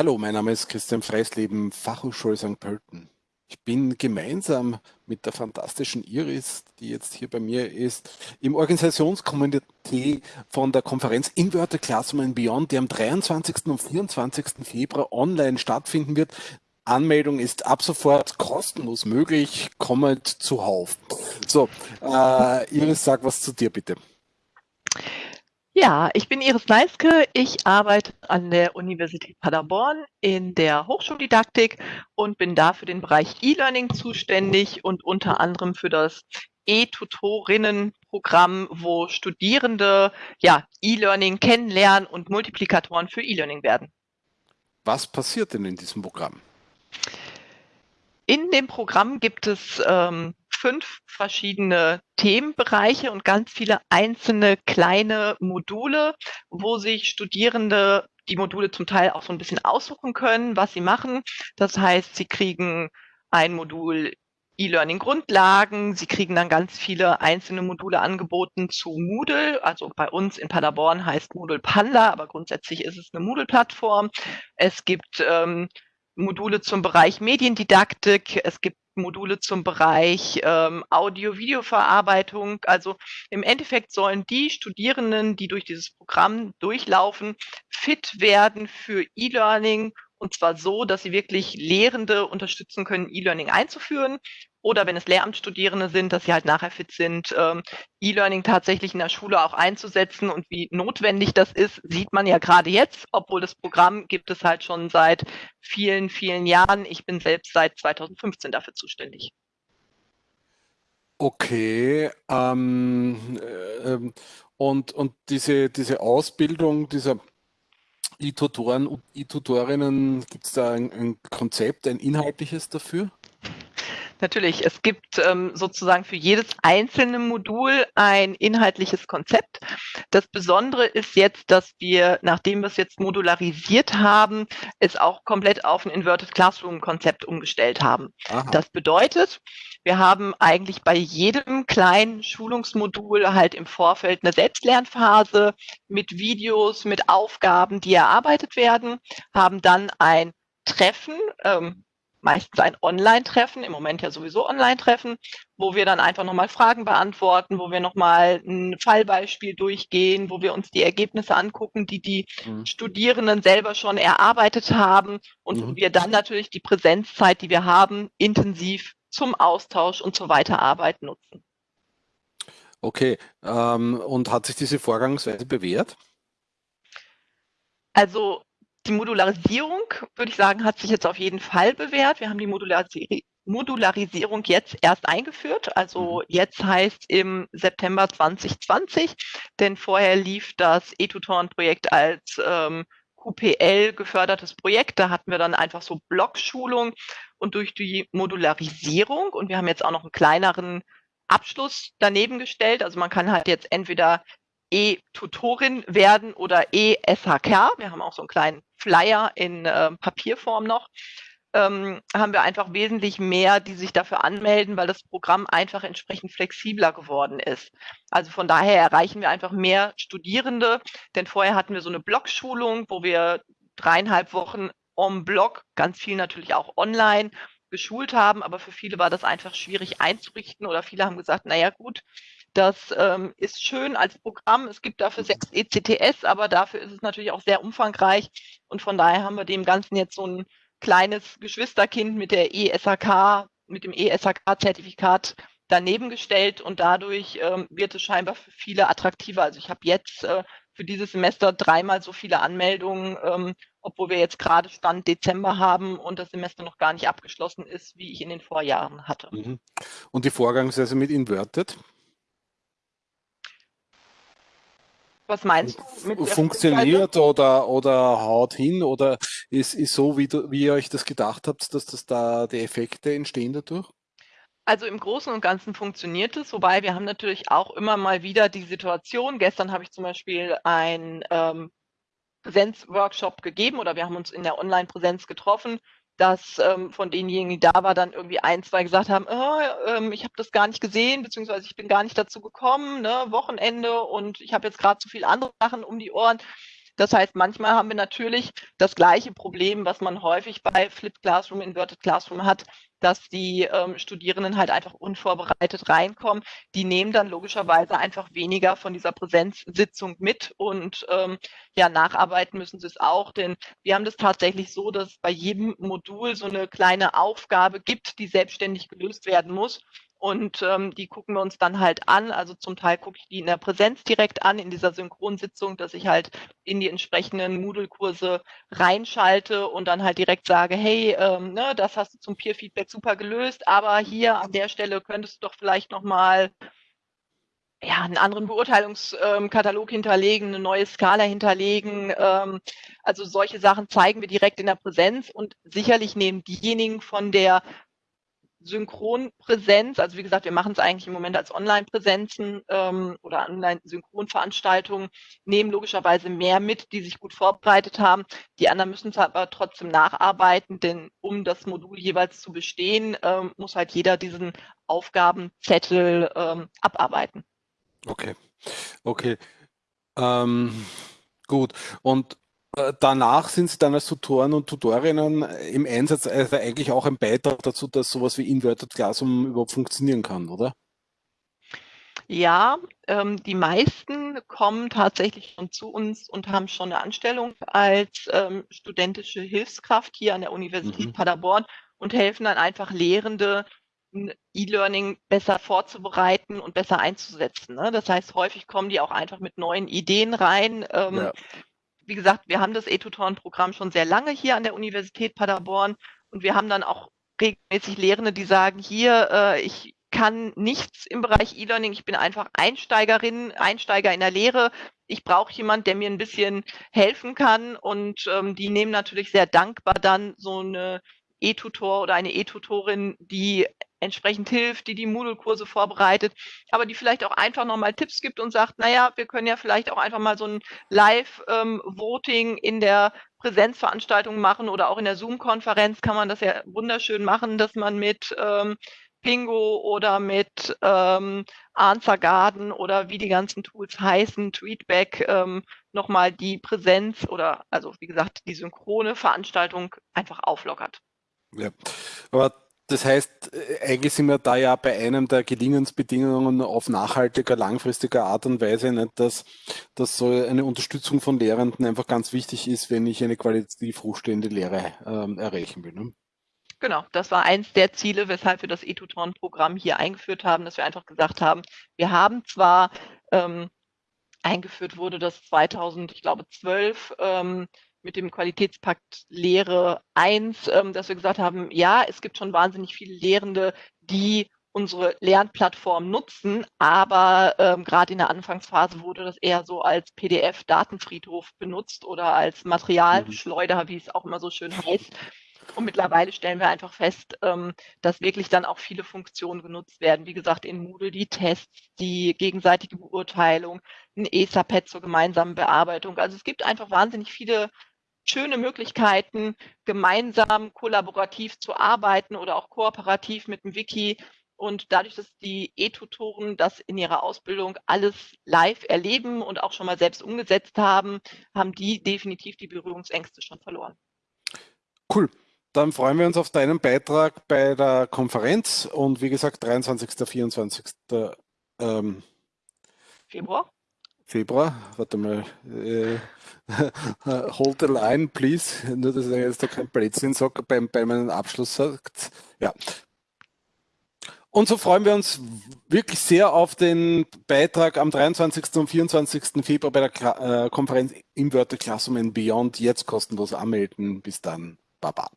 Hallo, mein Name ist Christian Freisleben, Fachhochschule St. Pölten. Ich bin gemeinsam mit der fantastischen Iris, die jetzt hier bei mir ist, im Organisationskomitee von der Konferenz Inverted Classroom and Beyond, die am 23. und 24. Februar online stattfinden wird. Anmeldung ist ab sofort kostenlos möglich, kommt zuhauf. So, äh, Iris, sag was zu dir bitte. Ja, ich bin Iris Neiske. Ich arbeite an der Universität Paderborn in der Hochschuldidaktik und bin da für den Bereich E-Learning zuständig und unter anderem für das E-Tutorinnen-Programm, wo Studierende ja E-Learning kennenlernen und Multiplikatoren für E-Learning werden. Was passiert denn in diesem Programm? In dem Programm gibt es ähm, fünf verschiedene Themenbereiche und ganz viele einzelne kleine Module, wo sich Studierende die Module zum Teil auch so ein bisschen aussuchen können, was sie machen. Das heißt, sie kriegen ein Modul E-Learning Grundlagen. Sie kriegen dann ganz viele einzelne Module angeboten zu Moodle. Also bei uns in Paderborn heißt Moodle Panda, aber grundsätzlich ist es eine Moodle-Plattform. Es gibt ähm, Module zum Bereich Mediendidaktik. Es gibt Module zum Bereich ähm, Audio-Video-Verarbeitung. Also im Endeffekt sollen die Studierenden, die durch dieses Programm durchlaufen, fit werden für E-Learning und zwar so, dass sie wirklich Lehrende unterstützen können, E-Learning einzuführen oder wenn es Lehramtsstudierende sind, dass sie halt nachher fit sind, ähm, E-Learning tatsächlich in der Schule auch einzusetzen und wie notwendig das ist, sieht man ja gerade jetzt, obwohl das Programm gibt es halt schon seit vielen, vielen Jahren. Ich bin selbst seit 2015 dafür zuständig. Okay, ähm, äh, ähm, und, und diese, diese Ausbildung dieser E-Tutoren und E-Tutorinnen, gibt es da ein, ein Konzept, ein inhaltliches dafür? Natürlich, es gibt ähm, sozusagen für jedes einzelne Modul ein inhaltliches Konzept. Das Besondere ist jetzt, dass wir, nachdem wir es jetzt modularisiert haben, es auch komplett auf ein Inverted Classroom Konzept umgestellt haben. Aha. Das bedeutet, wir haben eigentlich bei jedem kleinen Schulungsmodul halt im Vorfeld eine Selbstlernphase mit Videos, mit Aufgaben, die erarbeitet werden, haben dann ein Treffen, ähm, meistens ein Online-Treffen, im Moment ja sowieso Online-Treffen, wo wir dann einfach nochmal Fragen beantworten, wo wir nochmal ein Fallbeispiel durchgehen, wo wir uns die Ergebnisse angucken, die die mhm. Studierenden selber schon erarbeitet haben und mhm. wo wir dann natürlich die Präsenzzeit, die wir haben, intensiv zum Austausch und zur Weiterarbeit nutzen. Okay, ähm, und hat sich diese Vorgangsweise bewährt? Also die Modularisierung, würde ich sagen, hat sich jetzt auf jeden Fall bewährt. Wir haben die Modularisierung Modularisierung jetzt erst eingeführt. Also mhm. jetzt heißt im September 2020, denn vorher lief das E-Tutoren-Projekt als ähm, QPL gefördertes Projekt. Da hatten wir dann einfach so Blockschulung und durch die Modularisierung und wir haben jetzt auch noch einen kleineren Abschluss daneben gestellt. Also man kann halt jetzt entweder E-Tutorin werden oder E-SHK. Wir haben auch so einen kleinen Flyer in äh, Papierform noch. Ähm, haben wir einfach wesentlich mehr, die sich dafür anmelden, weil das Programm einfach entsprechend flexibler geworden ist. Also von daher erreichen wir einfach mehr Studierende, denn vorher hatten wir so eine Blogschulung, wo wir dreieinhalb Wochen om Blog, ganz viel natürlich auch online, geschult haben, aber für viele war das einfach schwierig einzurichten oder viele haben gesagt, naja gut, das ähm, ist schön als Programm. Es gibt dafür sechs ECTS, aber dafür ist es natürlich auch sehr umfangreich. Und von daher haben wir dem Ganzen jetzt so ein kleines Geschwisterkind mit der ESHK, mit dem ESHK-Zertifikat daneben gestellt und dadurch ähm, wird es scheinbar für viele attraktiver. Also ich habe jetzt äh, für dieses Semester dreimal so viele Anmeldungen, ähm, obwohl wir jetzt gerade Stand Dezember haben und das Semester noch gar nicht abgeschlossen ist, wie ich in den Vorjahren hatte. Mhm. Und die Vorgangsweise mit Inverted? Was meinst du? Funktioniert oder, oder haut hin oder ist, ist so, wie, du, wie ihr euch das gedacht habt, dass das da die Effekte entstehen dadurch? Also im Großen und Ganzen funktioniert es, wobei wir haben natürlich auch immer mal wieder die Situation, gestern habe ich zum Beispiel ein ähm, Präsenzworkshop gegeben oder wir haben uns in der Online-Präsenz getroffen dass ähm, von denjenigen, die da war, dann irgendwie ein, zwei gesagt haben, oh, ähm, ich habe das gar nicht gesehen, beziehungsweise ich bin gar nicht dazu gekommen, ne, Wochenende und ich habe jetzt gerade zu viele andere Sachen um die Ohren. Das heißt, manchmal haben wir natürlich das gleiche Problem, was man häufig bei Flipped Classroom, Inverted Classroom hat, dass die ähm, Studierenden halt einfach unvorbereitet reinkommen. Die nehmen dann logischerweise einfach weniger von dieser Präsenzsitzung mit und ähm, ja, nacharbeiten müssen sie es auch, denn wir haben das tatsächlich so, dass bei jedem Modul so eine kleine Aufgabe gibt, die selbstständig gelöst werden muss. Und ähm, die gucken wir uns dann halt an. Also zum Teil gucke ich die in der Präsenz direkt an, in dieser Synchronsitzung, dass ich halt in die entsprechenden Moodle-Kurse reinschalte und dann halt direkt sage, hey, ähm, ne, das hast du zum Peer-Feedback super gelöst, aber hier an der Stelle könntest du doch vielleicht nochmal ja, einen anderen Beurteilungskatalog hinterlegen, eine neue Skala hinterlegen. Ähm, also solche Sachen zeigen wir direkt in der Präsenz und sicherlich nehmen diejenigen von der Synchronpräsenz, also wie gesagt, wir machen es eigentlich im Moment als Online-Präsenzen ähm, oder Online-Synchronveranstaltungen, nehmen logischerweise mehr mit, die sich gut vorbereitet haben. Die anderen müssen es aber trotzdem nacharbeiten, denn um das Modul jeweils zu bestehen, ähm, muss halt jeder diesen Aufgabenzettel ähm, abarbeiten. Okay, okay. Ähm, gut. Und danach sind Sie dann als Tutoren und Tutorinnen im Einsatz, also eigentlich auch ein Beitrag dazu, dass sowas wie Inverted Classroom überhaupt funktionieren kann, oder? Ja, ähm, die meisten kommen tatsächlich schon zu uns und haben schon eine Anstellung als ähm, studentische Hilfskraft hier an der Universität mhm. Paderborn und helfen dann einfach Lehrende, E-Learning besser vorzubereiten und besser einzusetzen. Ne? Das heißt, häufig kommen die auch einfach mit neuen Ideen rein. Ähm, ja wie gesagt, wir haben das E-Tutoren-Programm schon sehr lange hier an der Universität Paderborn und wir haben dann auch regelmäßig Lehrende, die sagen, hier, äh, ich kann nichts im Bereich E-Learning, ich bin einfach Einsteigerin, Einsteiger in der Lehre. Ich brauche jemand, der mir ein bisschen helfen kann und ähm, die nehmen natürlich sehr dankbar dann so eine E-Tutor oder eine E-Tutorin, die entsprechend hilft, die die Moodle-Kurse vorbereitet, aber die vielleicht auch einfach nochmal Tipps gibt und sagt, naja, wir können ja vielleicht auch einfach mal so ein Live-Voting ähm, in der Präsenzveranstaltung machen oder auch in der Zoom-Konferenz kann man das ja wunderschön machen, dass man mit ähm, Pingo oder mit ähm, Answer Garden oder wie die ganzen Tools heißen, Tweetback, ähm, nochmal die Präsenz oder also wie gesagt die synchrone Veranstaltung einfach auflockert. Ja, aber das heißt, äh, eigentlich sind wir da ja bei einem der Gelingensbedingungen auf nachhaltiger, langfristiger Art und Weise, nicht, dass, dass so eine Unterstützung von Lehrenden einfach ganz wichtig ist, wenn ich eine qualitativ hochstehende Lehre ähm, erreichen will. Ne? Genau, das war eins der Ziele, weshalb wir das E-Tutoren-Programm hier eingeführt haben, dass wir einfach gesagt haben, wir haben zwar ähm, eingeführt wurde das 2000, ich glaube 12, ähm, mit dem Qualitätspakt Lehre 1, ähm, dass wir gesagt haben, ja, es gibt schon wahnsinnig viele Lehrende, die unsere Lernplattform nutzen, aber ähm, gerade in der Anfangsphase wurde das eher so als PDF-Datenfriedhof benutzt oder als Materialschleuder, mhm. wie es auch immer so schön heißt. Und mittlerweile stellen wir einfach fest, ähm, dass wirklich dann auch viele Funktionen genutzt werden. Wie gesagt, in Moodle die Tests, die gegenseitige Beurteilung, ein ESA-Pad zur gemeinsamen Bearbeitung. Also es gibt einfach wahnsinnig viele schöne Möglichkeiten, gemeinsam kollaborativ zu arbeiten oder auch kooperativ mit dem Wiki. Und dadurch, dass die E-Tutoren das in ihrer Ausbildung alles live erleben und auch schon mal selbst umgesetzt haben, haben die definitiv die Berührungsängste schon verloren. Cool. Dann freuen wir uns auf deinen Beitrag bei der Konferenz und wie gesagt 23. 24. Ähm, Februar. Februar, warte mal, äh, hold the line, please, nur dass er jetzt da kein Blödsinn sagt, bei, bei meinem Abschluss sagt, ja. Und so freuen wir uns wirklich sehr auf den Beitrag am 23. und 24. Februar bei der äh, Konferenz Inverted Classroom and Beyond, jetzt kostenlos anmelden, bis dann, Baba.